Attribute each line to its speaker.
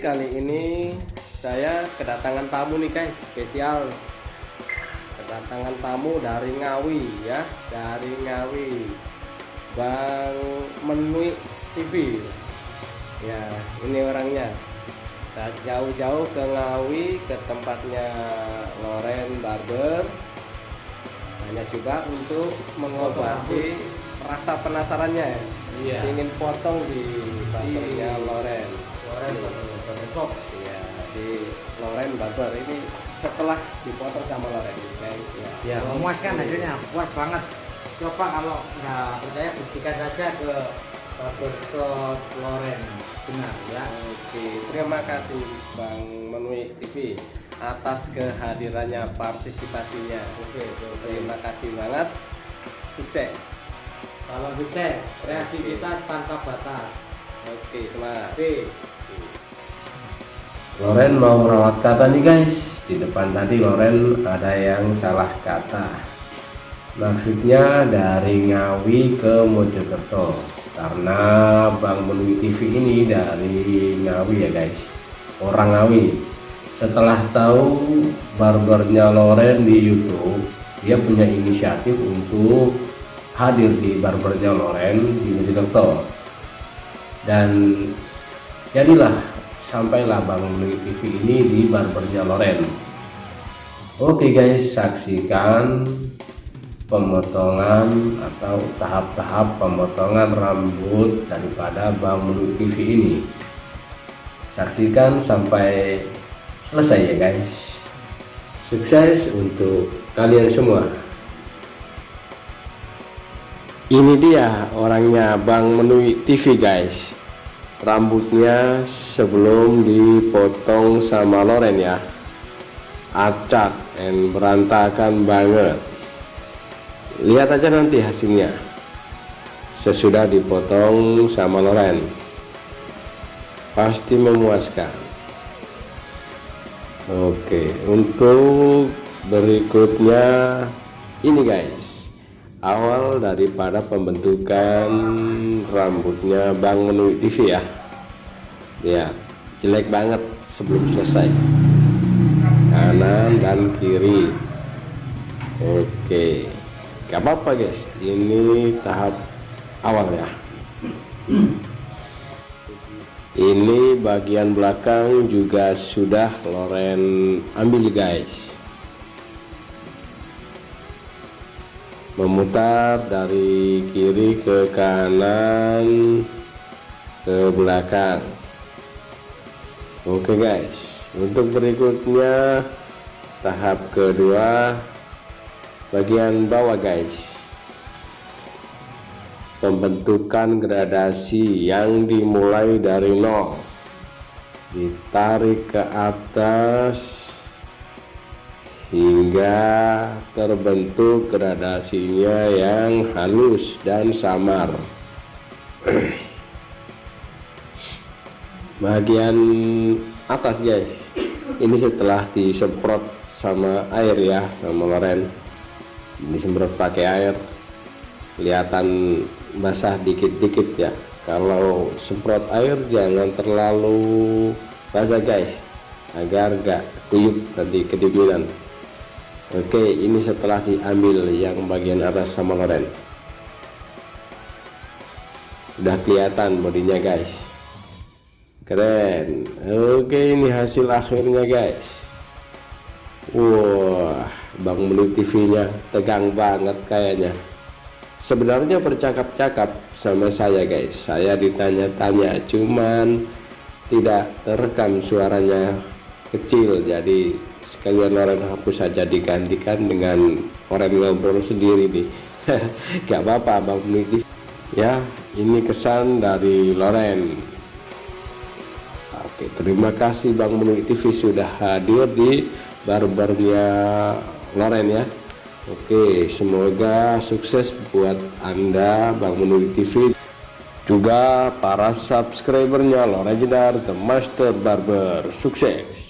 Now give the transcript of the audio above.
Speaker 1: kali ini saya kedatangan tamu nih guys. Spesial. Kedatangan tamu dari Ngawi ya. Dari Ngawi. Bang Menui TV ya ini orangnya. Jauh-jauh ke Ngawi ke tempatnya Loren Barber. Hanya juga untuk mengobati rasa penasarannya. Ya
Speaker 2: Iya.
Speaker 1: ingin potong di barbernya
Speaker 2: Di-
Speaker 1: Loren
Speaker 2: Loren besok.
Speaker 1: Iya, di Loren Barber ini setelah dipotong sama Loren ya.
Speaker 2: Ya memuaskan hasilnya, puas banget. Coba kalau nggak percaya buktikan saja ke barbershop Loren benar ya.
Speaker 1: Oke, terima kasih Bang Menui TV atas kehadirannya partisipasinya.
Speaker 2: Oke, oke, oke.
Speaker 1: Terima kasih banget. Sukses.
Speaker 2: Salam sukses, kreativitas tanpa batas.
Speaker 1: Oke, semangat.
Speaker 2: Oke.
Speaker 3: Loren mau merawat kata nih guys. Di depan tadi Loren ada yang salah kata. Maksudnya dari Ngawi ke Mojokerto. Karena Bang Menui TV ini dari Ngawi ya guys. Orang Ngawi. Setelah tahu barbernya Loren di YouTube dia punya inisiatif untuk hadir di barbernya Loren di Mojokerto. Dan jadilah sampailah Bang Menui TV ini di barbernya Loren. Oke guys saksikan pemotongan atau tahap-tahap pemotongan rambut daripada Bang Menui TV ini. Saksikan sampai selesai ya guys. Sukses untuk kalian semua.
Speaker 1: Ini dia orangnya Bang Menui TV guys. Rambutnya sebelum dipotong sama Loren ya. Acak and berantakan banget. Lihat aja nanti hasilnya. Sesudah dipotong sama Loren. Pasti memuaskan. Oke, untuk berikutnya ini guys awal daripada pembentukan rambutnya Bang Menui TV ya. Ya jelek banget sebelum selesai. Kanan dan kiri. Oke. Gak apa-apa guys. Ini tahap awal ya. Ini bagian belakang juga sudah Loren ambil guys memutar dari kiri ke kanan ke belakang. Oke guys. Untuk berikutnya tahap kedua bagian bawah guys. Pembentukan gradasi yang dimulai dari nol. Ditarik ke atas hingga terbentuk gradasinya yang halus dan samar. Bagian atas guys. Ini setelah disemprot sama air ya sama Loren. Disemprot pakai air. Kelihatan basah dikit-dikit ya. Kalau semprot air jangan terlalu basah guys. Agar gak kuyup nanti kedinginan Oke ini setelah diambil yang bagian atas sama Loren udah kelihatan bodinya guys. Keren. Oke ini hasil akhirnya guys. Wah Bang Menui TV nya tegang banget kayaknya. Sebenarnya bercakap-cakap sama saya guys. Saya ditanya-tanya cuman tidak terekam suaranya kecil jadi sekalian Loren hapus saja digantikan dengan orang ngobrol sendiri nih. Gak apa-apa Bang Menui ya ini kesan dari Loren. Oke terima kasih Bang Menui TV sudah hadir di barbernya Loren ya. Oke semoga sukses buat Anda Bang Menui TV juga para subscribernya Loren Jedar The Master Barber. Sukses